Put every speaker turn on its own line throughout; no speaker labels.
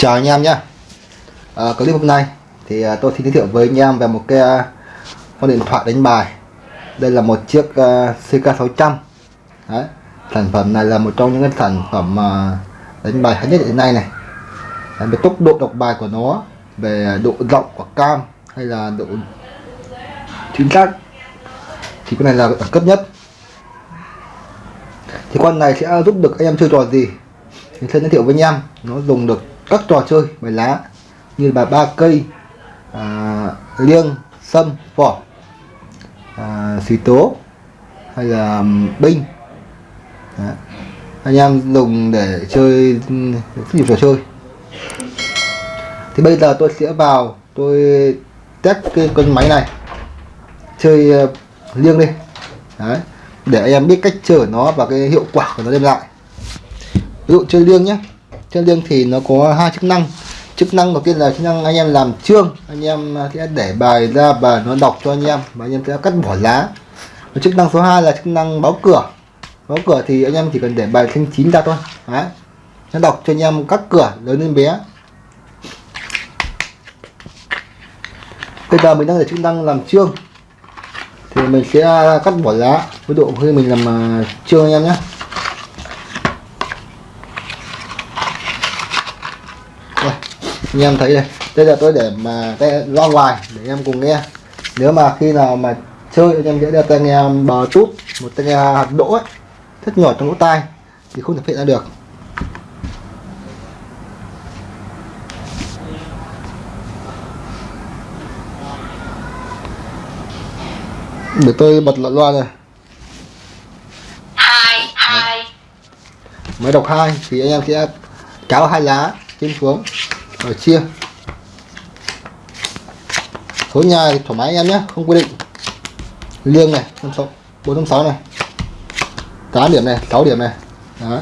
Chào anh em nhé. À, Clip hôm nay thì à, tôi xin giới thiệu với anh em về một cái à, con điện thoại đánh bài. Đây là một chiếc à, CK600 Đấy. Sản phẩm này là một trong những cái sản phẩm à, đánh bài hay nhất hiện nay này. Đấy, Về tốc độ đọc bài của nó Về độ rộng của cam Hay là độ chính xác Thì con này là đẳng cấp nhất. Thì con này sẽ giúp được anh em chơi trò gì? Thì sẽ giới thiệu với anh em nó dùng được các trò chơi bài lá như bài ba cây à, liêng sâm vỏ à, xì tố hay là binh Đấy. anh em dùng để chơi rất nhiều trò chơi thì bây giờ tôi sẽ vào tôi test cái con máy này chơi uh, liêng đi Đấy. để anh em biết cách chơi nó và cái hiệu quả của nó đem lại ví dụ chơi liêng nhé chơi liêng thì nó có hai chức năng. Chức năng đầu tiên là chức năng anh em làm trương anh em à, sẽ để bài ra và nó đọc cho anh em và anh em sẽ cắt bỏ lá. Và chức năng số 2 là chức năng báo cửa. Báo cửa thì anh em chỉ cần để bài thanh chín ra thôi. Đấy. nó đọc cho anh em các cửa lớn lên bé. Bây giờ mình đang để chức năng làm trương thì mình sẽ cắt bỏ lá. Với độ khi mình làm à, chương trương anh em nhé. Anh em thấy đây đây là tôi để mà tay loa ngoài để anh em cùng nghe. Nếu mà khi nào mà chơi anh em sẽ đeo tai nghe bờ tút một tai nghe hạt đỗ ấy rất nhỏ trong lỗ tai thì không thể phát ra được. Để tôi bật loa loa rồi
hai hai.
Máy đọc hai thì anh em sẽ kéo hai lá trên xuống rồi chia. Số nhà thì thoải mái anh em nhé không quy định. Liêng này năm sáu bốn năm sáu này. Tám điểm này 6 điểm này. Đó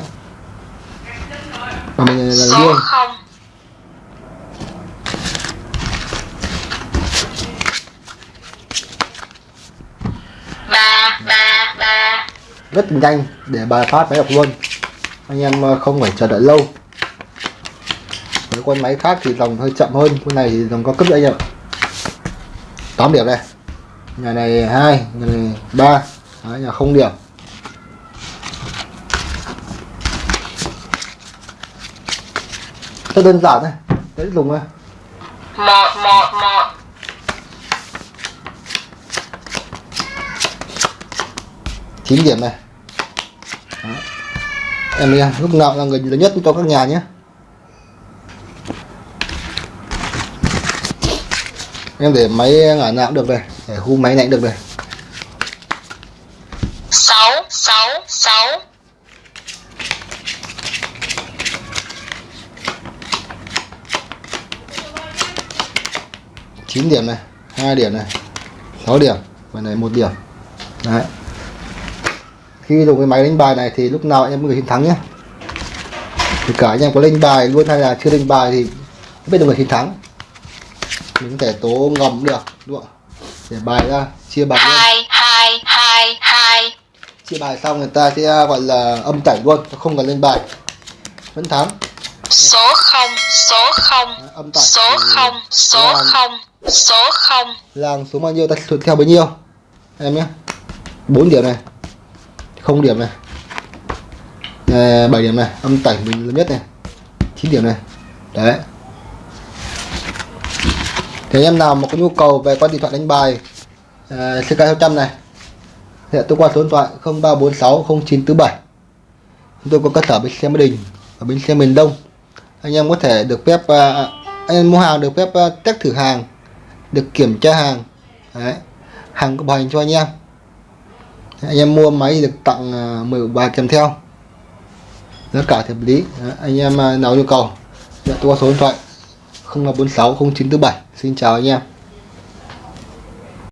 và mình là liêng. Rất nhanh để bài phát máy đọc luôn. Anh em ờ, không phải chờ đợi lâu với con máy khác thì dòng hơi chậm hơn. Con này thì dòng có cấp anh em 8 điểm này nhà này hai nhà này ba. Nhà không điểm. Rất đơn giản này. Dễ dùng này
một một một.
Chín điểm này. Đó. em lúc nào là người lớn nhất cho các nhà nhé em để máy ngả nào cũng được này để khu máy này cũng được này.
Sáu sáu sáu.
Chín điểm này hai điểm này 6 điểm và này một điểm. Đấy. Khi dùng cái máy đánh bài này thì lúc nào em người chiến thắng nhé. Thì cả anh em có lên bài luôn hay là chưa lên bài thì biết được người chiến thắng mình có thể tố ngầm được đúng không? Để bài ra chia bài
hai hai hai hai.
Chia bài xong người ta sẽ gọi là âm tẩy luôn không cần lên bài. Vẫn thắng.
Số không số không
Đấy, âm tẩy
số không số không số không.
Làng số bao nhiêu ta thuận theo bấy nhiêu? Em nhé. 4 điểm này. Không điểm này. À, 7 điểm này. Âm tẩy mình lớn nhất này. 9 điểm này. Đấy thì anh em nào mà có nhu cầu về con điện thoại đánh bài ờ, uh, CK600 này thì tôi qua số điện thoại 0346 0947 chúng tôi có cơ sở bên xe Mỹ Đình ở bên xe miền Đông anh em có thể được phép uh, anh em mua hàng được phép uh, test thử hàng được kiểm tra hàng Đấy. hàng có bảo hành cho anh em anh em mua máy thì được tặng uh, 10 bài kèm theo tất cả hợp lý Đấy. anh em uh, nào nhu cầu dạ, tôi qua số điện thoại 0346 0947 xin chào anh em.